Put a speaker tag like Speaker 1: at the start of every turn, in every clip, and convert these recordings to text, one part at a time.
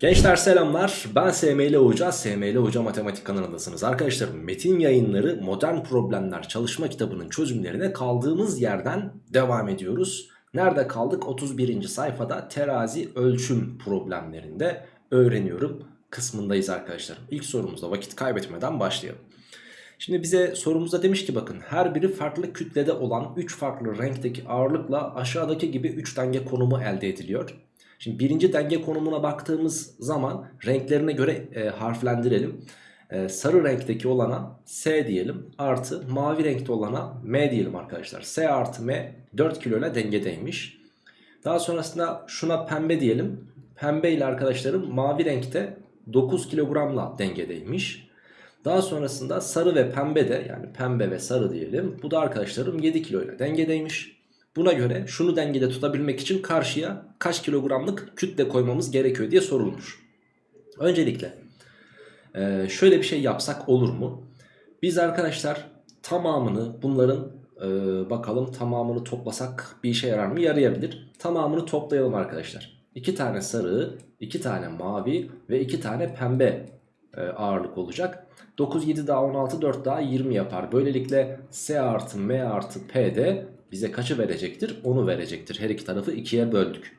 Speaker 1: Gençler selamlar ben SML Hoca, SML Hoca Matematik kanalındasınız. Arkadaşlar metin yayınları modern problemler çalışma kitabının çözümlerine kaldığımız yerden devam ediyoruz. Nerede kaldık? 31. sayfada terazi ölçüm problemlerinde öğreniyorum kısmındayız arkadaşlar. İlk sorumuzda vakit kaybetmeden başlayalım. Şimdi bize sorumuzda demiş ki bakın her biri farklı kütlede olan 3 farklı renkteki ağırlıkla aşağıdaki gibi 3 denge konumu elde ediliyor. Şimdi birinci denge konumuna baktığımız zaman renklerine göre e, harflendirelim. E, sarı renkteki olana S diyelim artı mavi renkte olana M diyelim arkadaşlar. S artı M 4 kilo ile dengedeymiş. Daha sonrasında şuna pembe diyelim. Pembe ile arkadaşlarım mavi renkte 9 kilogramla dengedeymiş. Daha sonrasında sarı ve pembe de yani pembe ve sarı diyelim. Bu da arkadaşlarım 7 kilo ile dengedeymiş. Buna göre şunu dengede tutabilmek için karşıya kaç kilogramlık kütle koymamız gerekiyor diye sorulmuş. Öncelikle e, şöyle bir şey yapsak olur mu? Biz arkadaşlar tamamını bunların e, bakalım tamamını toplasak bir işe yarar mı? Yarayabilir. Tamamını toplayalım arkadaşlar. 2 tane sarı, 2 tane mavi ve 2 tane pembe e, ağırlık olacak. 9, 7 daha 16, 4 daha 20 yapar. Böylelikle S artı M artı P de bize kaçı verecektir? Onu verecektir. Her iki tarafı ikiye böldük.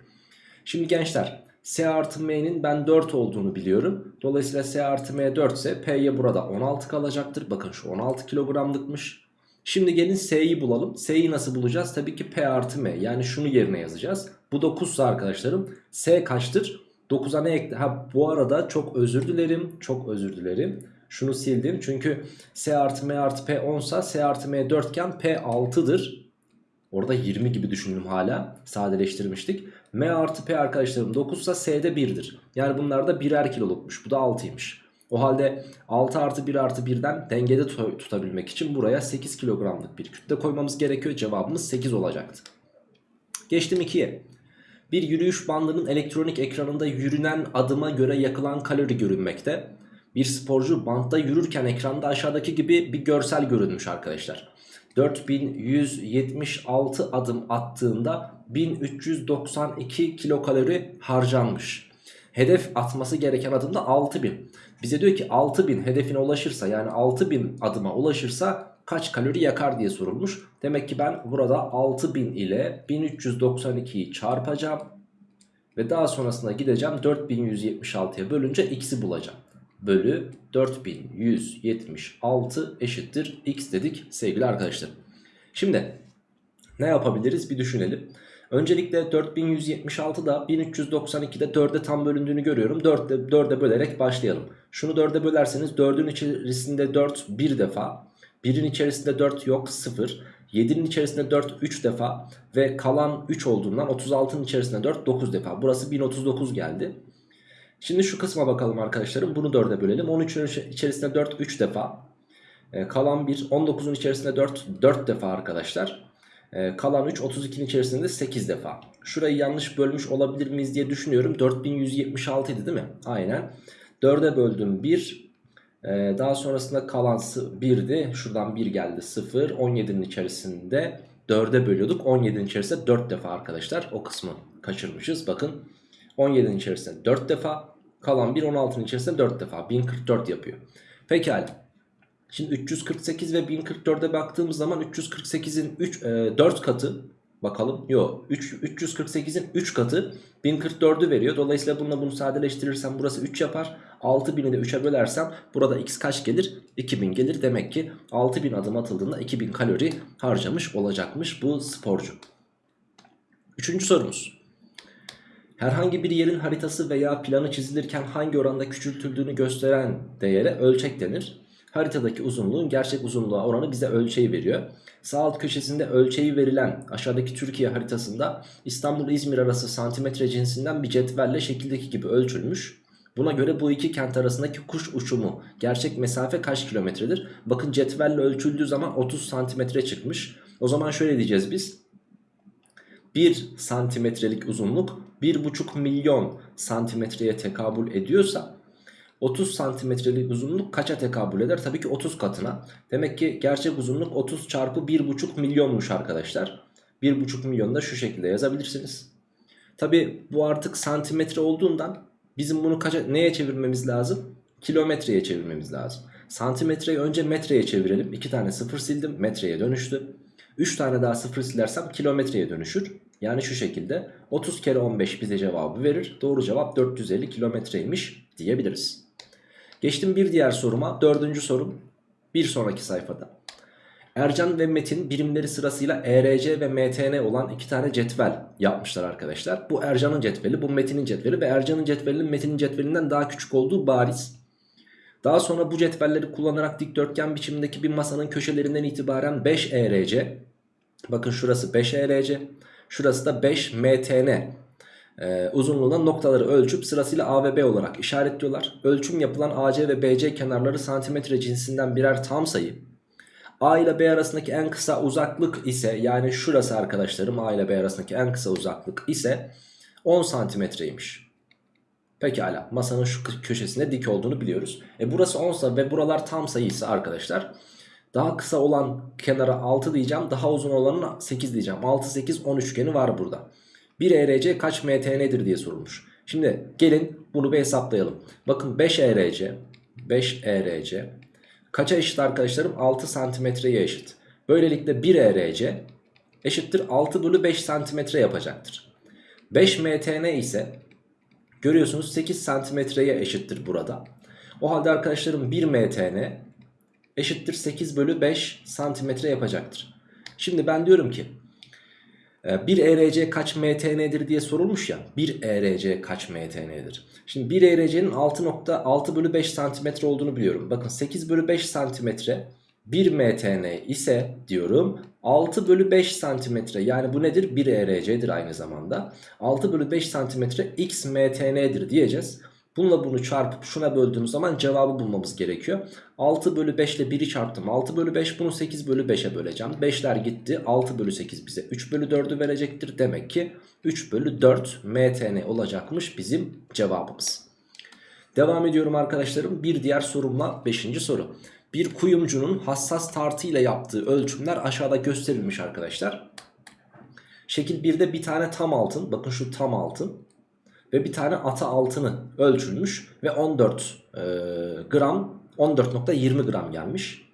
Speaker 1: Şimdi gençler S artı M'nin ben 4 olduğunu biliyorum. Dolayısıyla S artı M 4 ise P'ye burada 16 kalacaktır. Bakın şu 16 kilogramlıkmış. Şimdi gelin S'yi bulalım. S'yi nasıl bulacağız? Tabii ki P artı M. Yani şunu yerine yazacağız. Bu 9 ise arkadaşlarım S kaçtır? 9'a ne ekle? Ha bu arada çok özür dilerim. Çok özür dilerim. Şunu sildim. Çünkü S artı M artı P 10 ise S artı M 4 iken P 6'dır. Orada 20 gibi düşündüm hala. Sadeleştirmiştik. M artı P arkadaşlarım 9 ise S'de 1'dir. Yani bunlar da birer kilolukmuş. Bu da 6'ymış. O halde 6 artı 1 artı 1'den dengede tutabilmek için buraya 8 kilogramlık bir kütle koymamız gerekiyor. Cevabımız 8 olacaktı. Geçtim 2'ye. Bir yürüyüş bandının elektronik ekranında yürünen adıma göre yakılan kalori görünmekte. Bir sporcu bantta yürürken ekranda aşağıdaki gibi bir görsel görünmüş arkadaşlar. 4176 adım attığında 1392 kilokalori harcanmış. Hedef atması gereken adımda 6000. Bize diyor ki 6000 hedefine ulaşırsa yani 6000 adıma ulaşırsa kaç kalori yakar diye sorulmuş. Demek ki ben burada 6000 ile 1392'yi çarpacağım. Ve daha sonrasında gideceğim 4176'ya bölünce x'i bulacağım bölü 4176 eşittir x dedik sevgili arkadaşlar. Şimdi ne yapabiliriz bir düşünelim. Öncelikle 4176'da 1392'de 4'e tam bölündüğünü görüyorum. 4'e 4'e bölerek başlayalım. Şunu 4'e bölerseniz 4'ün içerisinde 4 bir defa. 1'in içerisinde 4 yok 0. 7'nin içerisinde 4 3 defa ve kalan 3 olduğundan 36'nın içerisinde 4 9 defa. Burası 1039 geldi. Şimdi şu kısma bakalım arkadaşlarım. Bunu 4'e bölelim. 13'ün içerisinde 4 3 defa. Ee, kalan 1 19'un içerisinde 4 4 defa arkadaşlar. Ee, kalan 3 32'nin içerisinde 8 defa. Şurayı yanlış bölmüş olabilir miyiz diye düşünüyorum. 4176 idi değil mi? Aynen. 4'e böldüm 1. Ee, daha sonrasında kalan 1'di. Şuradan 1 geldi 0. 17'nin içerisinde 4'e bölüyorduk. 17'nin içerisinde 4 defa arkadaşlar. O kısmı kaçırmışız. Bakın 17'nin içerisinde 4 defa. Kalan 1 16'nın içerisinde 4 defa. 1044 yapıyor. Pekala. Şimdi 348 ve 1044'e baktığımız zaman 348'in 3, e, 4 katı bakalım. Yok 348'in 3 katı 1044'ü veriyor. Dolayısıyla bununla bunu sadeleştirirsem burası 3 yapar. 6000'i de 3'e bölersem burada x kaç gelir? 2000 gelir. Demek ki 6000 adım atıldığında 2000 kalori harcamış olacakmış bu sporcu. Üçüncü sorumuz. Herhangi bir yerin haritası veya planı çizilirken hangi oranda küçültüldüğünü gösteren değere ölçek denir. Haritadaki uzunluğun gerçek uzunluğa oranı bize ölçeği veriyor. Sağ alt köşesinde ölçeği verilen aşağıdaki Türkiye haritasında İstanbul-İzmir arası santimetre cinsinden bir cetvelle şekildeki gibi ölçülmüş. Buna göre bu iki kent arasındaki kuş uçumu gerçek mesafe kaç kilometredir? Bakın cetvelle ölçüldüğü zaman 30 santimetre çıkmış. O zaman şöyle diyeceğiz biz. 1 santimetrelik uzunluk 1,5 milyon santimetreye tekabül ediyorsa 30 santimetrelik uzunluk kaça tekabül eder? Tabii ki 30 katına. Demek ki gerçek uzunluk 30 çarpı 1,5 milyonmuş arkadaşlar. 1,5 milyon da şu şekilde yazabilirsiniz. Tabii bu artık santimetre olduğundan Bizim bunu kaça, neye çevirmemiz lazım? Kilometreye çevirmemiz lazım. Santimetreyi önce metreye çevirelim. 2 tane sıfır sildim. Metreye dönüştü. 3 tane daha sıfır silersem kilometreye dönüşür. Yani şu şekilde 30 kere 15 bize cevabı verir. Doğru cevap 450 kilometreymiş diyebiliriz. Geçtim bir diğer soruma. Dördüncü sorum bir sonraki sayfada. Ercan ve Metin birimleri sırasıyla ERC ve MTN olan iki tane cetvel yapmışlar arkadaşlar. Bu Ercan'ın cetveli, bu Metin'in cetveli ve Ercan'ın cetvelinin Metin'in cetvelinden daha küçük olduğu bariz. Daha sonra bu cetvelleri kullanarak dikdörtgen biçimindeki bir masanın köşelerinden itibaren 5 ERC, bakın şurası 5 ERC, şurası da 5 MTN e, uzunluğuna noktaları ölçüp sırasıyla A ve B olarak işaretliyorlar. Ölçüm yapılan AC ve BC kenarları santimetre cinsinden birer tam sayı. A ile B arasındaki en kısa uzaklık ise yani şurası arkadaşlarım A ile B arasındaki en kısa uzaklık ise 10 santimetreymiş. Pekala masanın şu köşesinde dik olduğunu biliyoruz. E burası 10 ve buralar tam sayıysa arkadaşlar daha kısa olan kenara 6 diyeceğim daha uzun olanına 8 diyeceğim. 6 8 10 üçgeni var burada. 1 ERC kaç MTN'dir diye sorulmuş. Şimdi gelin bunu bir hesaplayalım. Bakın 5 ERC 5 ERC kaça eşit arkadaşlarım? 6 santimetreye eşit. Böylelikle 1 ERC eşittir 6 bölü 5 santimetre yapacaktır. 5 MTN ise görüyorsunuz 8 santimetreye eşittir burada. O halde arkadaşlarım 1 MTN eşittir 8 bölü 5 santimetre yapacaktır. Şimdi ben diyorum ki ee, bir ERC kaç MTN'dir diye sorulmuş ya. Bir ERC kaç MTN'dir? Şimdi bir ERC'nin 6.6 bölü 5 santimetre olduğunu biliyorum. Bakın 8 bölü 5 santimetre 1 MTN ise diyorum 6 bölü 5 santimetre yani bu nedir? 1 ERC'dir aynı zamanda. 6 bölü 5 santimetre x MTN'dir diyeceğiz. Bununla bunu çarpıp şuna böldüğümüz zaman cevabı bulmamız gerekiyor. 6 bölü 5 ile 1'i çarptım. 6 bölü 5 bunu 8 bölü 5'e böleceğim. 5'ler gitti. 6 bölü 8 bize 3 bölü 4'ü verecektir. Demek ki 3 bölü 4 MTN olacakmış bizim cevabımız. Devam ediyorum arkadaşlarım. Bir diğer sorumla 5. soru. Bir kuyumcunun hassas tartı ile yaptığı ölçümler aşağıda gösterilmiş arkadaşlar. Şekil 1'de bir tane tam altın. Bakın şu tam altın ve bir tane ata altını ölçülmüş ve 14 e, gram 14.20 gram gelmiş.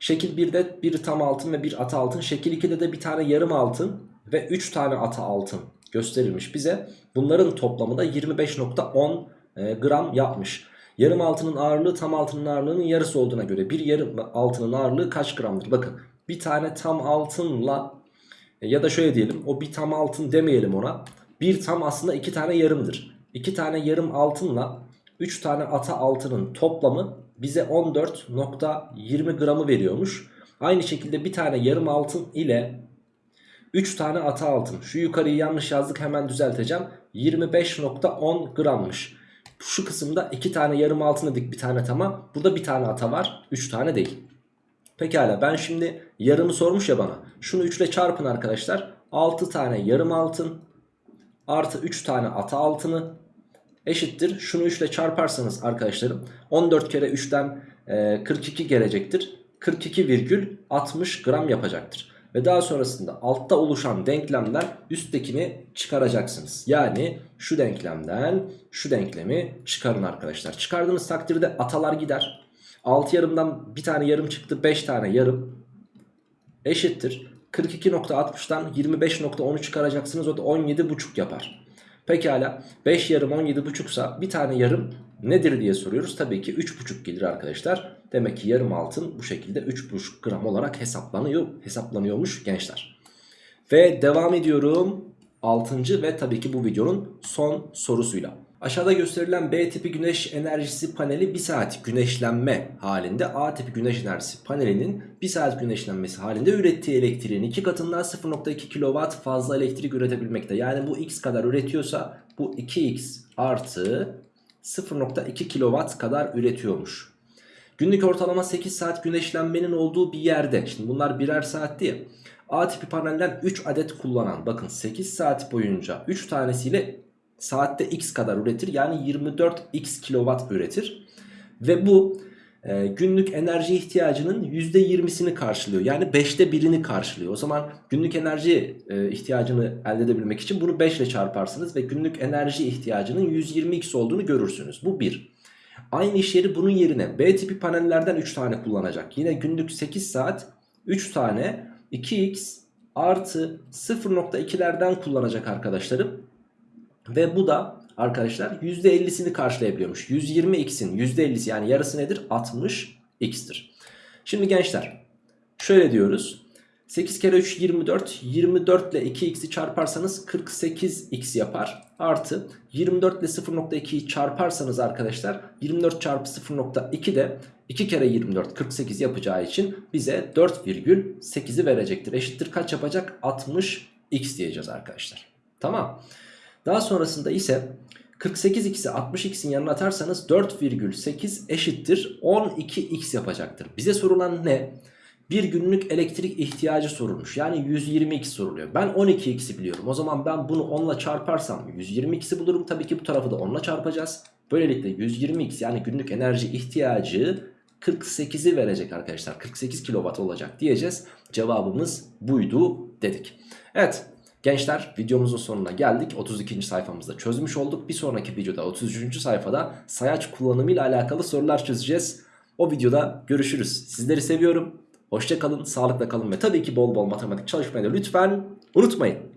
Speaker 1: Şekil 1'de bir tam altın ve bir ata altın. Şekil 2'de de bir tane yarım altın ve 3 tane ata altın gösterilmiş bize. Bunların toplamı da 25.10 e, gram yapmış. Yarım altının ağırlığı tam altının ağırlığının yarısı olduğuna göre bir yarım altının ağırlığı kaç gramdır? Bakın bir tane tam altınla e, ya da şöyle diyelim o bir tam altın demeyelim ona. Bir tam aslında iki tane yarımdır. İki tane yarım altınla 3 tane ata altının toplamı bize 14.20 gramı veriyormuş. Aynı şekilde bir tane yarım altın ile 3 tane ata altın. Şu yukarıyı yanlış yazdık hemen düzelteceğim. 25.10 grammış. Şu kısımda 2 tane yarım altın dedik bir tane tama. Burada bir tane ata var 3 tane değil. Pekala ben şimdi yarımı sormuş ya bana. Şunu 3 ile çarpın arkadaşlar. 6 tane yarım altın artı 3 tane ata altını eşittir. Şunu 3 ile çarparsanız arkadaşlarım 14 kere 3'ten 42 gelecektir. 42,60 gram yapacaktır. Ve daha sonrasında altta oluşan denklemden üsttekini çıkaracaksınız. Yani şu denklemden şu denklemi çıkarın arkadaşlar. Çıkardığınız takdirde atalar gider. 6 yarımdan bir tane yarım çıktı 5 tane yarım eşittir. 42.60'dan 25.10'u çıkaracaksınız o da 17.5 yapar. Pekala 5 yarım 17.5 sa bir tane yarım nedir diye soruyoruz. Tabii ki 3.5 gelir arkadaşlar. Demek ki yarım altın bu şekilde 3.5 gram olarak hesaplanıyor, hesaplanıyormuş gençler. Ve devam ediyorum 6. ve tabii ki bu videonun son sorusuyla. Aşağıda gösterilen B tipi güneş enerjisi paneli 1 saat güneşlenme halinde A tipi güneş enerjisi panelinin 1 saat güneşlenmesi halinde ürettiği elektriğin 2 katından 0.2 kW fazla elektrik üretebilmekte. Yani bu x kadar üretiyorsa bu 2x artı 0.2 kW kadar üretiyormuş. Günlük ortalama 8 saat güneşlenmenin olduğu bir yerde. Şimdi bunlar birer saat diye. A tipi panelden 3 adet kullanan bakın 8 saat boyunca 3 tanesiyle saatte x kadar üretir. Yani 24x kilowatt üretir. Ve bu e, günlük enerji ihtiyacının %20'sini karşılıyor. Yani 5'te 1'ini karşılıyor. O zaman günlük enerji e, ihtiyacını elde edebilmek için bunu 5 ile çarparsınız ve günlük enerji ihtiyacının 120x olduğunu görürsünüz. Bu 1. Aynı iş yeri bunun yerine B tipi panellerden 3 tane kullanacak. Yine günlük 8 saat 3 tane 2x artı 0.2'lerden kullanacak arkadaşlarım. Ve bu da arkadaşlar %50'sini karşılayabiliyormuş. 120x'in %50'si yani yarısı nedir? 60x'tir. Şimdi gençler şöyle diyoruz. 8 kere 3 24. 24 ile 2x'i çarparsanız 48x yapar. Artı 24 ile 0.2'yi çarparsanız arkadaşlar 24 çarpı 0.2 de 2 kere 24 48 yapacağı için bize 4,8'i verecektir. Eşittir kaç yapacak? 60x diyeceğiz arkadaşlar. Tamam. Daha sonrasında ise 48x'i 60x'in yanına atarsanız 4,8 eşittir 12x yapacaktır. Bize sorulan ne? Bir günlük elektrik ihtiyacı sorulmuş. Yani 120x soruluyor. Ben 12x'i biliyorum. O zaman ben bunu 10 ile çarparsam 120x'i bulurum. Tabii ki bu tarafı da 10 ile çarpacağız. Böylelikle 120x yani günlük enerji ihtiyacı 48'i verecek arkadaşlar. 48 kW olacak diyeceğiz. Cevabımız buydu dedik. Evet gençler videomuzun sonuna geldik. 32. sayfamızda çözmüş olduk. Bir sonraki videoda 33. sayfada sayaç kullanımı ile alakalı sorular çözeceğiz. O videoda görüşürüz. Sizleri seviyorum. Hoşça kalın, sağlıkla kalın ve tabii ki bol bol matematik çalışmayı da lütfen unutmayın.